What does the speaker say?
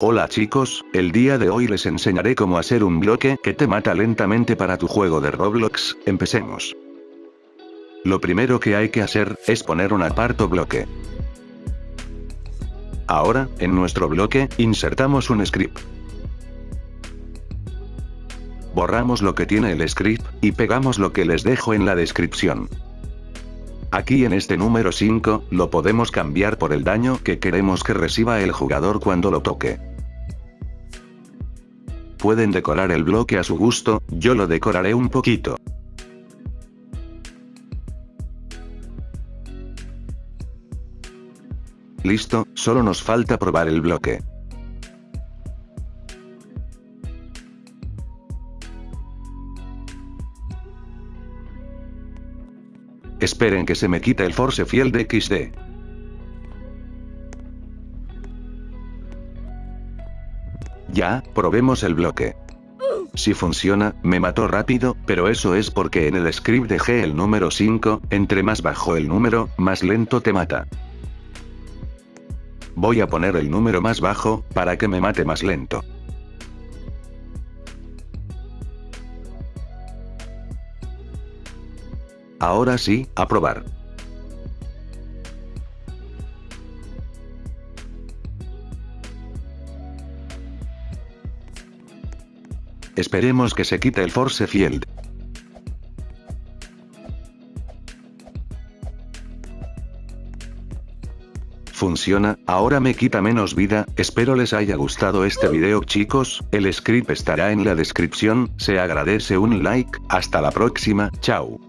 Hola chicos, el día de hoy les enseñaré cómo hacer un bloque que te mata lentamente para tu juego de Roblox, empecemos. Lo primero que hay que hacer, es poner un aparto bloque. Ahora, en nuestro bloque, insertamos un script. Borramos lo que tiene el script, y pegamos lo que les dejo en la descripción. Aquí en este número 5, lo podemos cambiar por el daño que queremos que reciba el jugador cuando lo toque. Pueden decorar el bloque a su gusto, yo lo decoraré un poquito. Listo, solo nos falta probar el bloque. Esperen que se me quite el Force Field XD. Ya, probemos el bloque. Si funciona, me mató rápido, pero eso es porque en el script dejé el número 5, entre más bajo el número, más lento te mata. Voy a poner el número más bajo, para que me mate más lento. Ahora sí, a Esperemos que se quite el force field. Funciona, ahora me quita menos vida, espero les haya gustado este video chicos, el script estará en la descripción, se agradece un like, hasta la próxima, chao.